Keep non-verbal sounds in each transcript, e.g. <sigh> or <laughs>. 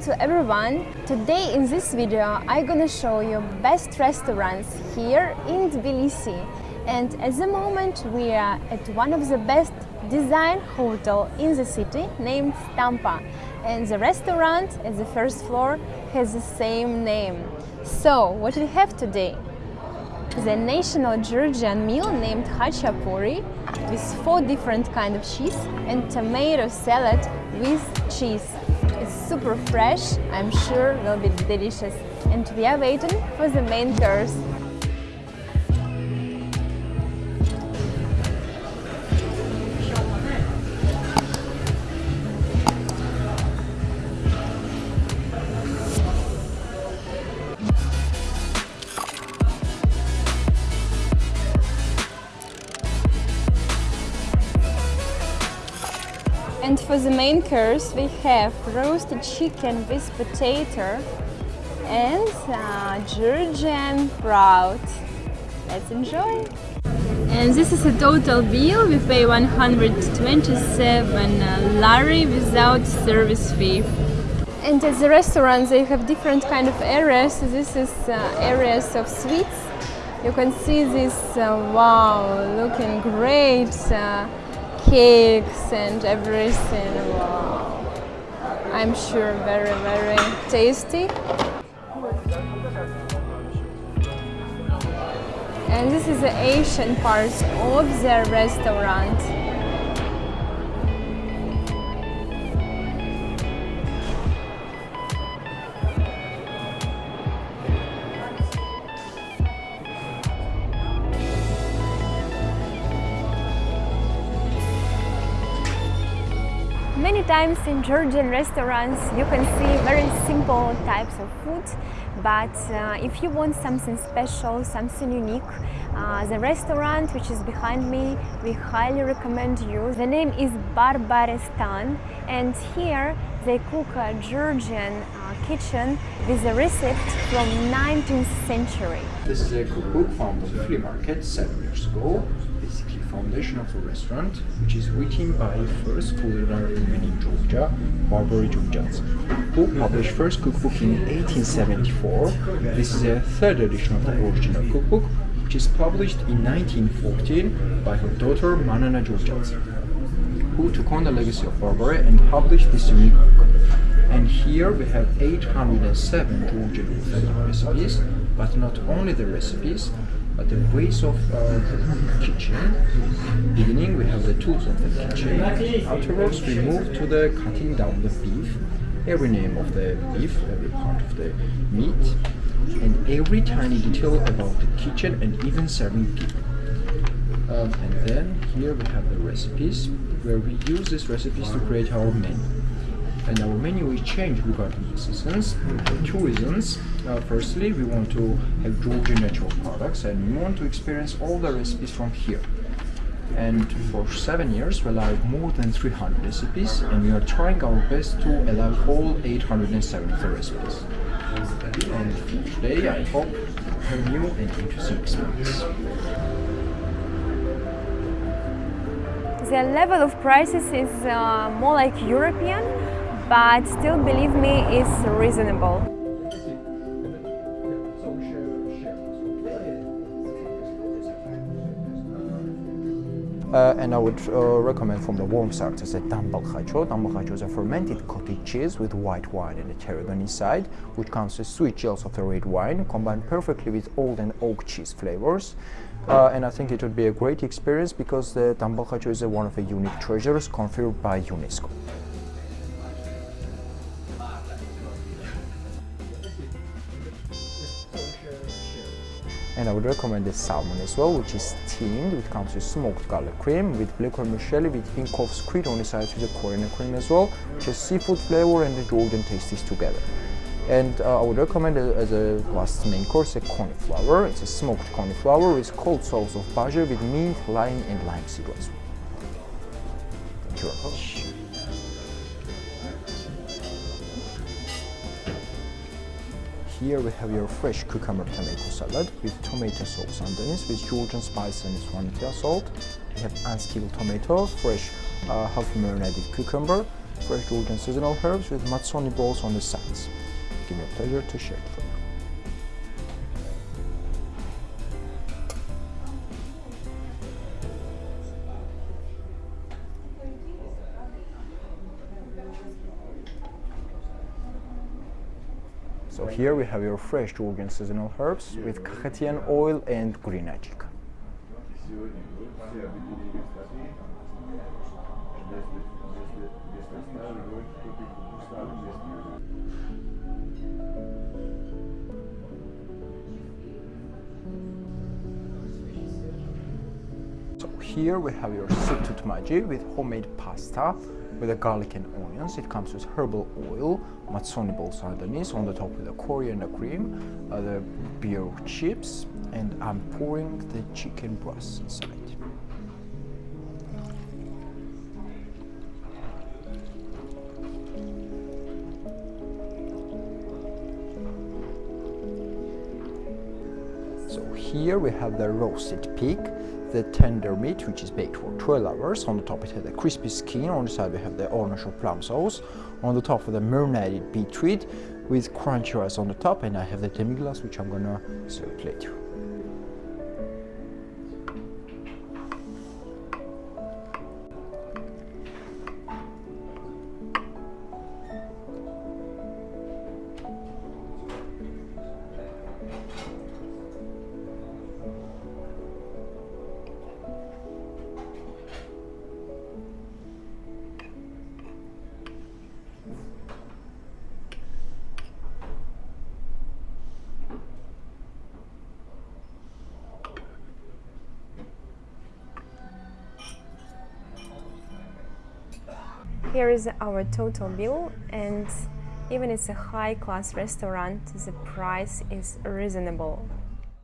to everyone! Today in this video I'm gonna show you best restaurants here in Tbilisi and at the moment we are at one of the best design hotel in the city named Stamba and the restaurant at the first floor has the same name. So what we have today? The national Georgian meal named Khachapuri with four different kind of cheese and tomato salad with cheese. Super fresh, I'm sure will be delicious. And we are waiting for the main course. For the main course we have roasted chicken with potato and uh, Georgian sprout. Let's enjoy! And this is a total bill, we pay 127 lari without service fee. And at the restaurant they have different kind of areas. This is uh, areas of sweets. You can see this, uh, wow, looking great. Uh, cakes and everything. Wow. I'm sure very, very tasty. And this is the Asian part of the restaurant. Many times in Georgian restaurants you can see very simple types of food but uh, if you want something special, something unique, uh, the restaurant which is behind me, we highly recommend you. The name is Barbarestan and here they cook a Georgian uh, kitchen with a recipe from 19th century. This is a cookbook on the flea market seven years ago foundation of the restaurant, which is written by first culinary woman in Georgia, Barbara Jorjadze, who published first cookbook in 1874. This is a third edition of the original cookbook, which is published in 1914 by her daughter Manana Jorjadze, who took on the legacy of Barbara and published this unique book. And here we have 807 Georgian recipes, but not only the recipes, the ways of uh, kitchen. Beginning, we have the tools of the kitchen. Afterwards, we move to the cutting down the beef. Every name of the beef, every part of the meat, and every tiny detail about the kitchen and even serving people. Um, and then here we have the recipes, where we use these recipes to create our menu and our menu will change regarding the seasons for two reasons. Uh, firstly, we want to have Georgian natural products and we want to experience all the recipes from here. And for seven years, we allowed more than 300 recipes and we are trying our best to allow all 870 recipes. And today, I hope have new and interesting experience. The level of prices is uh, more like European, but still believe me is reasonable. Uh, and I would uh, recommend from the warm side is a. Dambal khacho is a fermented cottage cheese with white wine and a tarragon inside, which comes with sweet gels of the red wine, combined perfectly with old and oak cheese flavors. Uh, and I think it would be a great experience because the dambal khacho is one of the unique treasures conferred by UNESCO. And I would recommend the salmon as well, which is steamed, which comes with smoked garlic cream, with black vermicelli, with hint of squid on the side with the coriander cream as well, which is seafood flavor and the Georgian tastes together. And uh, I would recommend as a last main course a cauliflower. It's a smoked cauliflower with cold sauce of basil with mint, lime and lime seed as well. Thank you very much. Here we have your fresh cucumber tomato salad with tomato sauce underneath with Georgian spice and Svanetia salt. We have unskilled tomatoes, fresh uh, half marinated cucumber, fresh Georgian seasonal herbs with matsoni balls on the sides. Give me a pleasure to share it here we have your fresh Georgian seasonal herbs with Kakhetian oil and green ajik. Here we have your soup tutmaji with homemade pasta with the garlic and onions. It comes with herbal oil, matsoni balls underneath, on the top with the coriander cream, uh, the beer chips, and I'm pouring the chicken breast inside. Here we have the roasted pig, the tender meat which is baked for 12 hours. On the top it has the crispy skin, on the side we have the orange or plum sauce. On the top of the marinated beetroot with crunchy rice on the top and I have the demi-glace which I'm gonna serve later. Here is our total bill and even it's a high-class restaurant, the price is reasonable.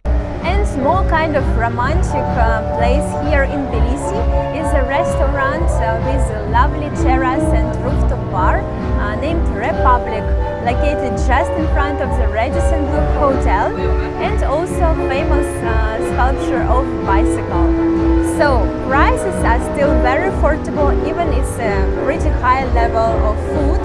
And small kind of romantic uh, place here in Tbilisi is a restaurant uh, with a lovely terrace and rooftop bar uh, named Republic, located just in front of the Radisson Blu Hotel and also famous uh, sculpture of bicycle. So prices are still very affordable, even it's a pretty high level of food.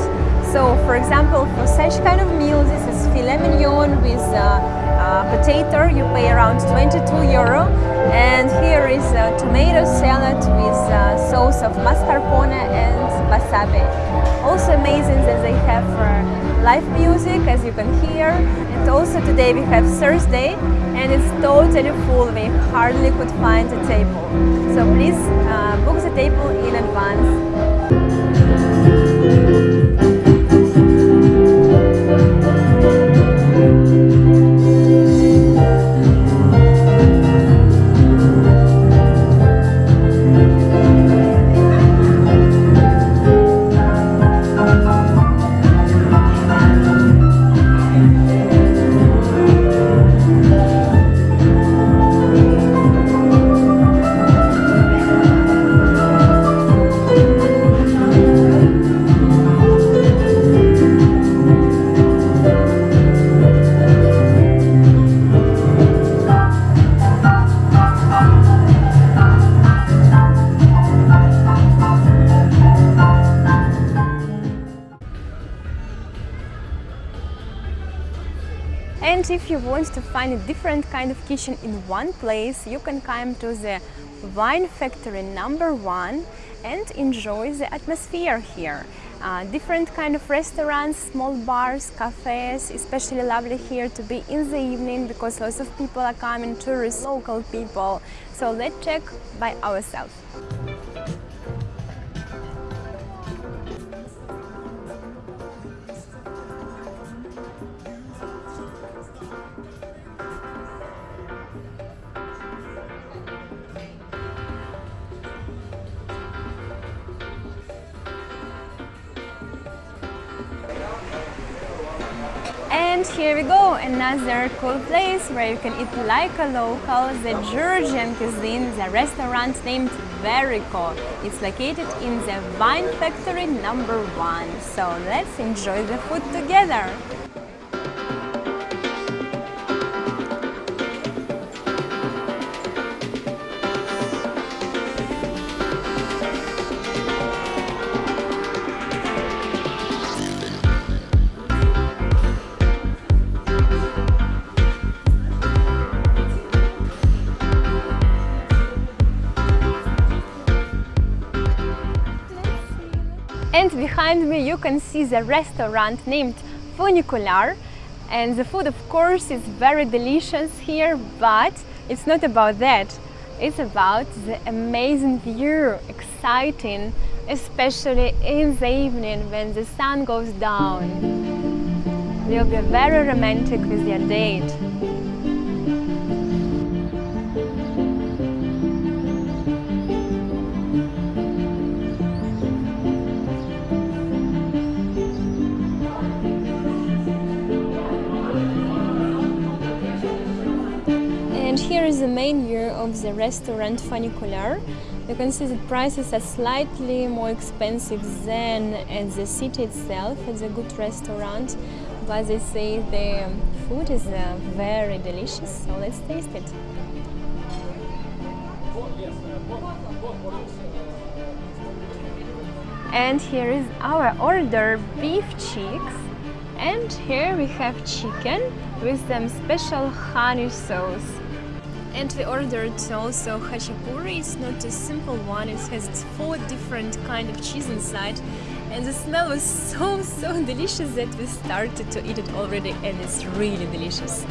So for example, for such kind of meal, this is filet mignon with uh, uh, potato, you pay around 22 euro. And here is a tomato salad with uh, sauce of mascarpone and Also amazing that they have uh, live music, as you can hear. And also today we have Thursday, and it's totally full. We hardly could find a table. So please uh, book the table in advance. Want to find a different kind of kitchen in one place, you can come to the Wine Factory number one and enjoy the atmosphere here. Uh, different kind of restaurants, small bars, cafes, especially lovely here to be in the evening because lots of people are coming, tourists, local people. So let's check by ourselves. And here we go, another cool place where you can eat like a local, the Georgian cuisine, the restaurant named Veriko. It's located in the Wine Factory number one. So let's enjoy the food together. Behind me you can see the restaurant named Funicular. And the food of course is very delicious here but it's not about that. It's about the amazing view exciting especially in the evening when the sun goes down. You'll be very romantic with your date here is the main view of the restaurant Funicular. You can see the prices are slightly more expensive than at the city itself, It's a good restaurant, but they say the food is uh, very delicious, so let's taste it. And here is our order, beef cheeks. And here we have chicken with some special honey sauce. And we ordered also khachapuri. It's not a simple one. It has four different kind of cheese inside. And the smell was so, so <laughs> delicious that we started to eat it already and it's really delicious.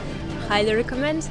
Highly recommend.